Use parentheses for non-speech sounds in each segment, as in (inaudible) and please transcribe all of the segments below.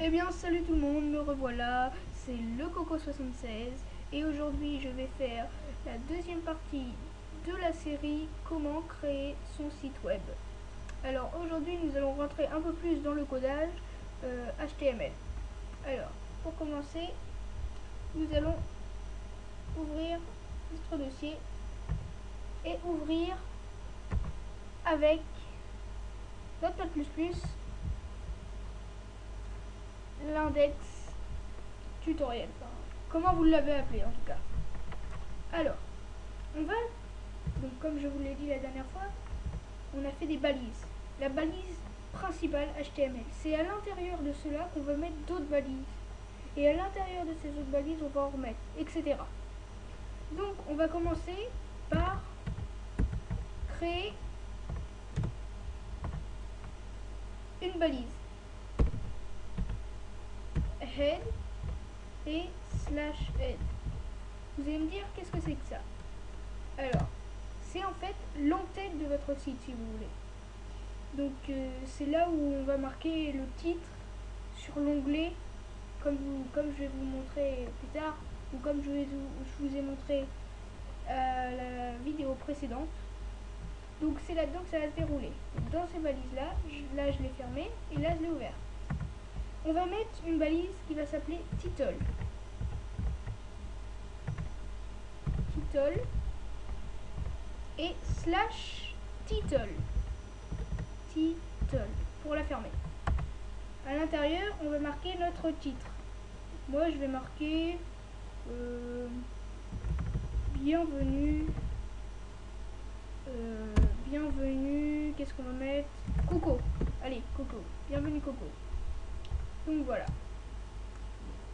Eh bien salut tout le monde, me revoilà, c'est le Coco76 et aujourd'hui je vais faire la deuxième partie de la série Comment créer son site web. Alors aujourd'hui nous allons rentrer un peu plus dans le codage HTML. Euh, Alors pour commencer nous allons ouvrir notre dossier et ouvrir avec Notepad++ l'index tutoriel. Comment vous l'avez appelé en tout cas. Alors, on va, donc comme je vous l'ai dit la dernière fois, on a fait des balises. La balise principale HTML. C'est à l'intérieur de cela qu'on va mettre d'autres balises. Et à l'intérieur de ces autres balises, on va en remettre, etc. Donc, on va commencer par créer une balise head et slash head. Vous allez me dire qu'est-ce que c'est que ça? Alors, c'est en fait l'entête de votre site si vous voulez. Donc euh, c'est là où on va marquer le titre sur l'onglet comme, je vais vous montrer plus tard ou comme je, vous ai montré à la vidéo précédente. Donc c'est là-dedans que ça va se dérouler. dans ces balises là, là je l'ai fermé et là je l'ai ouvert. On va mettre une balise qui va s'appeler title. Title et slash title. Title pour la fermer. À l'intérieur, on va marquer notre titre. Moi, je vais marquer euh, bienvenue. Euh, bienvenue. Qu'est-ce qu'on va mettre? Coco. Allez, Coco. Bienvenue, Coco. Donc voilà.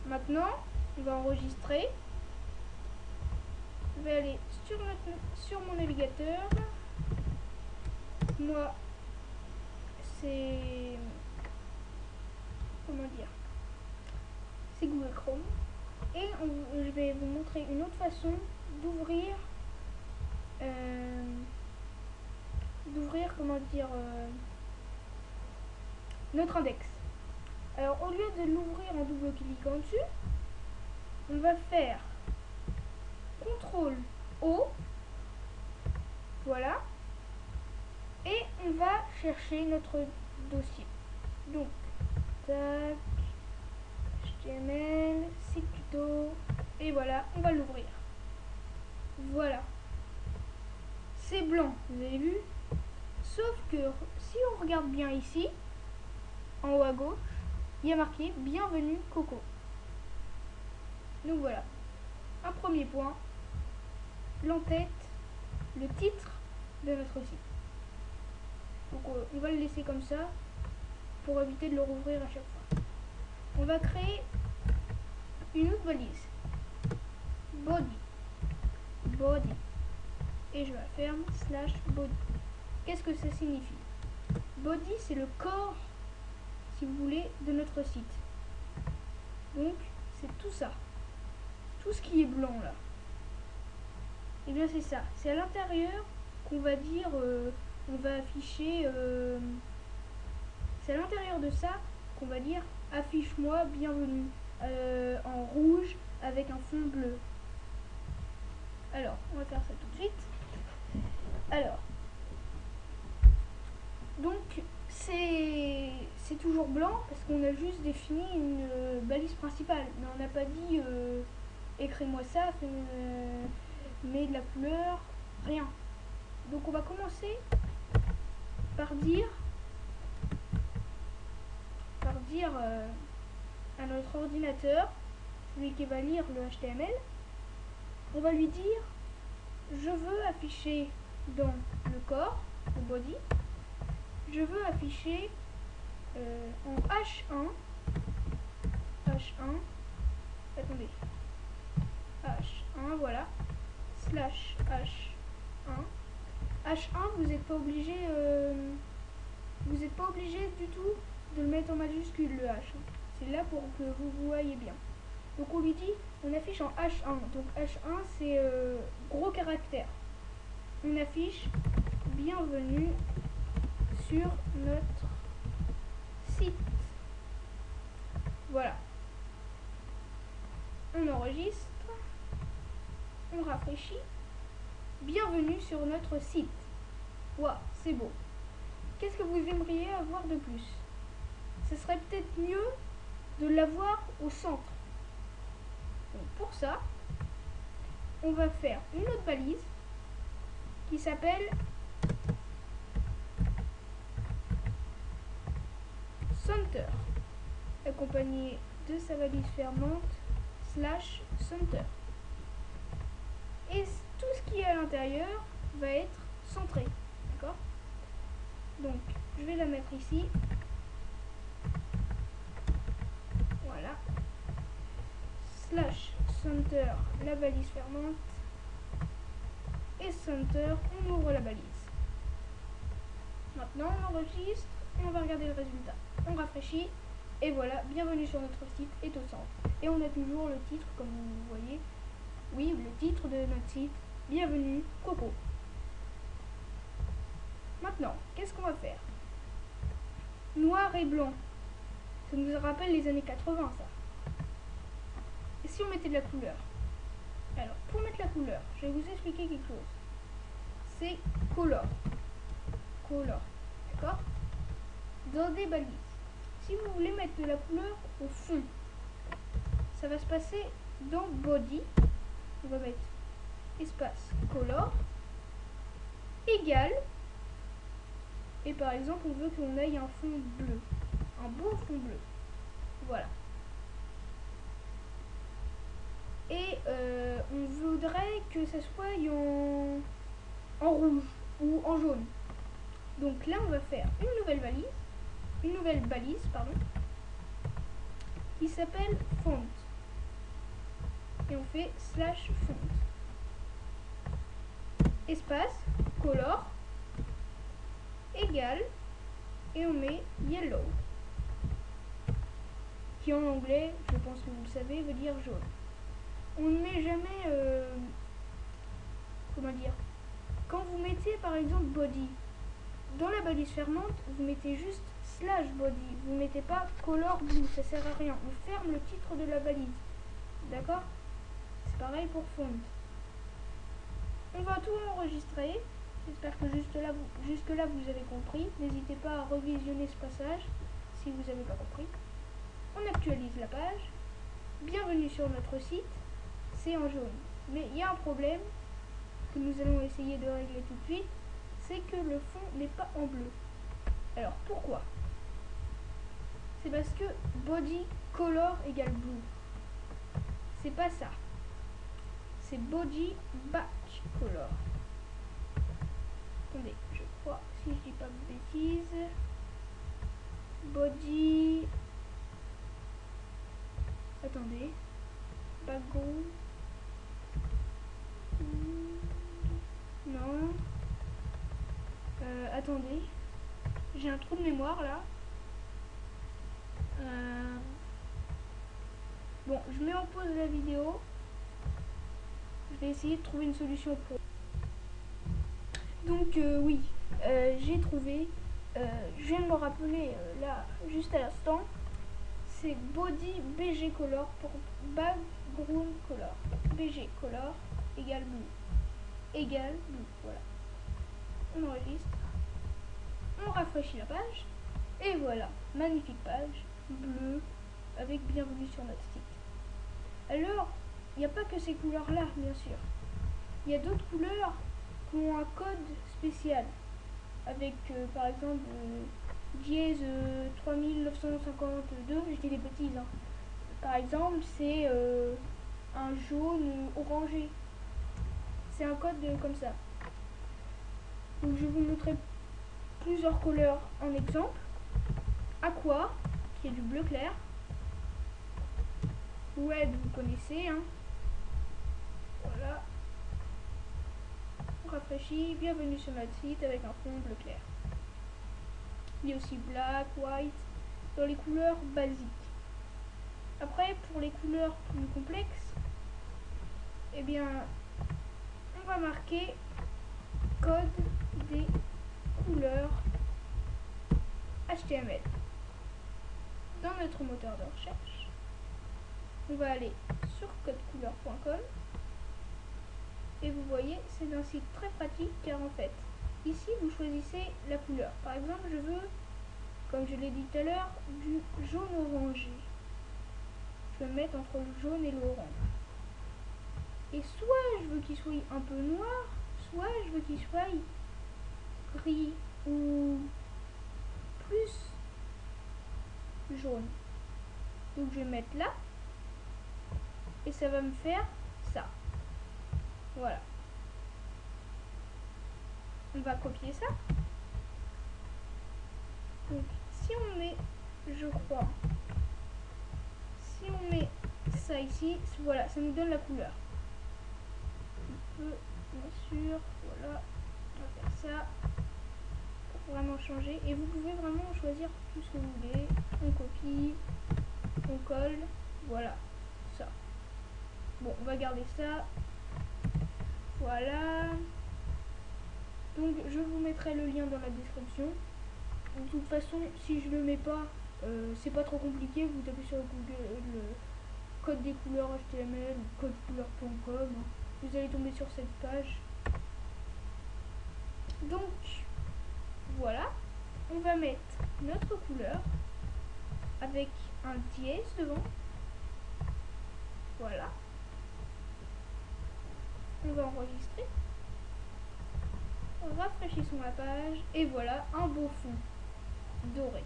Maintenant, on va enregistrer. Je vais aller sur, sur mon navigateur. Moi, c'est... Comment dire C'est Google Chrome. Et je vais vous montrer une autre façon d'ouvrir... Euh, d'ouvrir, comment dire... Euh, notre index. Alors au lieu de l'ouvrir en double cliquant dessus, on va faire CTRL O. Voilà. Et on va chercher notre dossier. Donc, tac, HTML, site tuto, et voilà, on va l'ouvrir. Voilà. C'est blanc, vous avez vu Sauf que si on regarde bien ici, en haut à gauche, il y a marqué Bienvenue Coco. Donc voilà. Un premier point. L'entête, le titre de notre site. Donc euh, on va le laisser comme ça pour éviter de le rouvrir à chaque fois. On va créer une autre valise. Body. Body. Et je la ferme slash body. Qu'est-ce que ça signifie? Body, c'est le corps voulez, de notre site. Donc, c'est tout ça. Tout ce qui est blanc là. Et eh bien c'est ça. C'est à l'intérieur qu'on va dire, euh, on va afficher, euh, c'est à l'intérieur de ça qu'on va dire affiche-moi bienvenue euh, en rouge avec un fond bleu. Alors, on va faire ça tout de suite. Alors, donc c'est toujours blanc parce qu'on a juste défini une euh, balise principale. Mais on n'a pas dit euh, écris-moi ça, euh, mets de la couleur, rien. Donc on va commencer par dire par dire à notre ordinateur, celui qui va lire le HTML, on va lui dire je veux afficher dans le corps, le body, je veux afficher euh, en H1 H1 attendez. H1 voilà. Slash H1 H1 vous n'êtes pas obligé euh, vous n'êtes pas obligé du tout de le mettre en majuscule le H c'est là pour que vous voyez bien. Donc on lui dit on affiche en H1 donc H1 c'est euh, gros caractère. On affiche bienvenue sur notre Voilà. On enregistre. On rafraîchit. Bienvenue sur notre site. Waouh, c'est beau. Qu'est-ce que vous aimeriez avoir de plus? Ce serait peut-être mieux de l'avoir au centre. Pour ça, on va faire une autre balise qui s'appelle Accompagné de sa valise fermante slash Center. Et tout ce qui est à l'intérieur va être centré. D'accord? Donc, je vais la mettre ici. Voilà. Slash center, la valise fermante. Et center, on ouvre la balise. Maintenant, on enregistre et on va regarder le résultat. On rafraîchit et voilà, bienvenue sur notre site est au centre. Et on a toujours le titre, comme vous voyez. Oui, le titre de notre site, bienvenue Coco. Maintenant, qu'est-ce qu'on va faire? Noir et blanc. Ça nous rappelle les années 80, ça. Et si on mettait de la couleur? Alors, pour mettre la couleur, je vais vous expliquer quelque chose. C'est color. Color. D'accord? Dans des balises. Si vous voulez mettre de la couleur au fond, ça va se passer dans body. On va mettre espace color égal et par exemple, on veut qu'on ait un fond bleu. Un beau fond bleu. Voilà. Et euh, on voudrait que ça soit en rouge ou en jaune. Donc là, on va faire une nouvelle valise. Une nouvelle balise, pardon. Qui s'appelle font. Et on fait slash font. Espace, color, égal et on met yellow qui en anglais, je pense que vous le savez, veut dire jaune. On ne met jamais, euh, comment dire, quand vous mettez par exemple body, dans la balise fermante, vous mettez juste slash body, vous mettez pas color blue, ça sert à rien, on ferme le titre de la balise, d'accord? C'est pareil pour font. On va tout enregistrer, J'espère que jusque là vous avez compris. N'hésitez pas à revisionner ce passage si vous n'avez pas compris. On actualise la page. Bienvenue sur notre site. C'est en jaune. Mais il y a un problème que nous allons essayer de régler tout de suite. C'est que le fond n'est pas en bleu. Alors pourquoi? C'est parce que body color égale blue. C'est pas ça. C'est body back color attendez, je crois, si je dis pas de bêtises, body, attendez, background, non, euh, attendez, j'ai un trou de mémoire là, euh, bon, je mets en pause la vidéo, je vais essayer de trouver une solution pour donc euh, oui, euh, j'ai trouvé, je viens de me rappeler là, juste à l'instant, c'est body BG color pour background color. BG color égale blue. Égale blue, voilà. On enregistre. On rafraîchit la page. Et voilà, magnifique page, bleue, avec bienvenue sur notre site. Alors, il n'y a pas que ces couleurs-là, bien sûr. Il y a d'autres couleurs un code spécial avec euh, par exemple euh, dièse 3952, euh, je dis des bêtises. Hein. Par exemple, c'est un jaune orangé. C'est un code comme ça. Donc je vais vous montrer plusieurs couleurs en exemple. Aqua, du bleu clair. Red, vous connaissez. Hein. Voilà rafraîchi, bienvenue sur notre site avec un fond bleu clair. Il y a aussi black, white, dans les couleurs basiques. Après, pour les couleurs plus complexes, eh bien, on va marquer code des couleurs HTML dans notre moteur de recherche. on va aller sur codecouleur.com et vous voyez, c'est un site très pratique car en fait, ici vous choisissez la couleur. Par exemple, je veux, comme je l'ai dit tout à l'heure, du jaune orangé. Je vais me mettre entre le jaune et l'orange. Et soit je veux qu'il soit un peu noir, soit je veux qu'il soit gris ou plus jaune. Donc je vais mettre là et ça va me faire ça. Voilà. On va copier ça. Donc si on met, je crois, si on met ça ici, voilà, ça nous donne la couleur. On peut, bien sûr, voilà, on va faire ça vraiment changer. Et vous pouvez vraiment choisir tout ce que vous voulez. On copie, on colle, voilà, ça. Bon, on va garder ça. Voilà. Donc, je vous mettrai le lien dans la description. De toute façon, si je le mets pas, euh, c'est pas trop compliqué. Vous tapez sur Google le code des couleurs HTML ou codecouleur.com. Vous allez tomber sur cette page. Donc, voilà. On va mettre notre couleur avec un dièse devant. Voilà. On va enregistrer. Rafraîchissons la page et voilà un beau fond doré.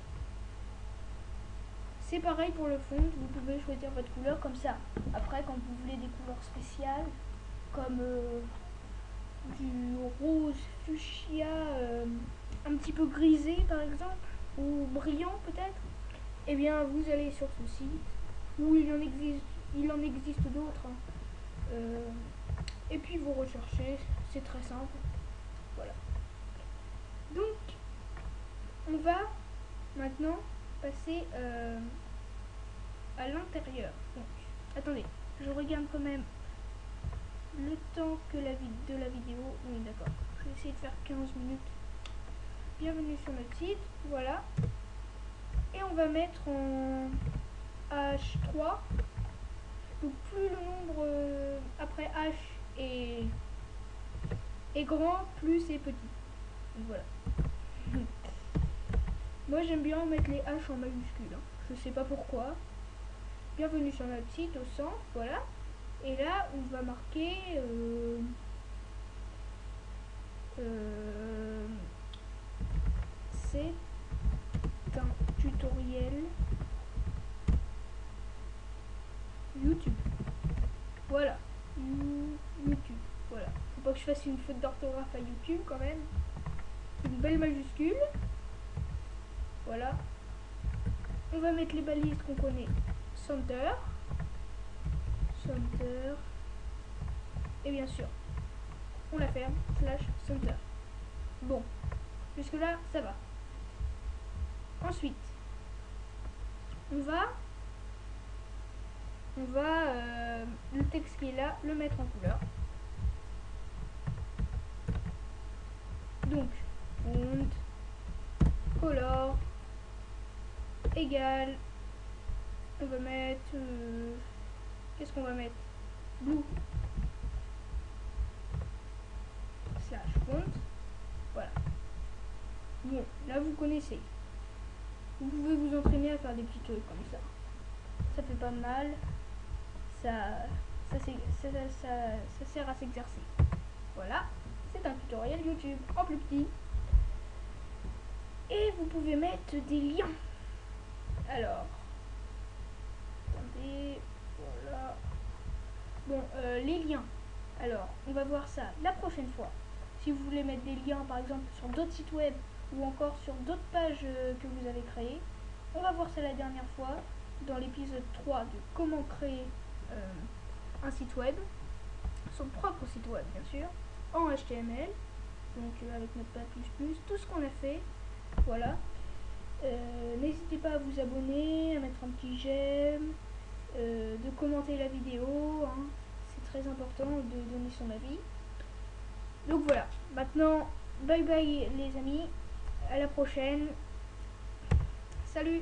C'est pareil pour le fond, vous pouvez choisir votre couleur comme ça. Après, quand vous voulez des couleurs spéciales, comme euh, du rose fuchsia euh, un petit peu grisé par exemple, ou brillant peut-être, eh bien vous allez sur ce site, où il en existe, il en existe d'autres. Hein. Euh, et puis vous recherchez, c'est très simple. Voilà. Donc, on va maintenant passer euh, à l'intérieur. Attendez, je regarde quand même le temps que la de la vidéo. Oui, d'accord. Je vais essayer de faire 15 minutes. Bienvenue sur notre site. Voilà. Et on va mettre en H3. Donc plus le nombre euh, après H est, est grand, plus c'est petit. voilà. (laughs) Moi j'aime bien mettre les H en majuscule. Hein. Je sais pas pourquoi. Bienvenue sur notre site au centre, voilà. Et là on va marquer euh, euh, c'est un tutoriel YouTube. Voilà. YouTube. Voilà. Faut pas que je fasse une faute d'orthographe à YouTube quand même. Une belle majuscule. Voilà. On va mettre les balises qu'on connaît. Center. Center. Et bien sûr, on la ferme. Slash center. Bon. Jusque là, ça va. Ensuite, on va on va euh, le texte qui est là le mettre en couleur. Donc, font, color, égal, on va mettre, euh, qu'est-ce qu'on va mettre? Blue, slash font, voilà. Bon, là vous connaissez. Vous pouvez vous entraîner à faire des petits trucs comme ça. Ça fait pas mal ça, ça, sert à s'exercer. Voilà, c'est un tutoriel YouTube en plus petit. Et vous pouvez mettre des liens. Alors, attendez, voilà. Bon, euh, les liens. Alors, on va voir ça la prochaine fois. Si vous voulez mettre des liens, par exemple, sur d'autres sites web ou encore sur d'autres pages euh, que vous avez créées, on va voir ça la dernière fois dans l'épisode 3 de comment créer euh, un site web, son propre site web bien sûr, en HTML, donc euh, avec notre page tout ce qu'on a fait, voilà. N'hésitez pas à vous abonner, à mettre un petit j'aime, de commenter la vidéo, hein. c'est très important de donner son avis. Donc voilà, maintenant, bye bye les amis, à la prochaine, salut